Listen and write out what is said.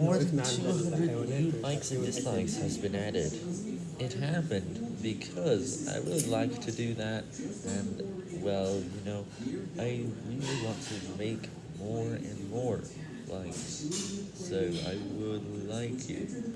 More than 200 new likes and dislikes has been added. It happened because I would like to do that, and well, you know, I really want to make more and more likes. So I would like you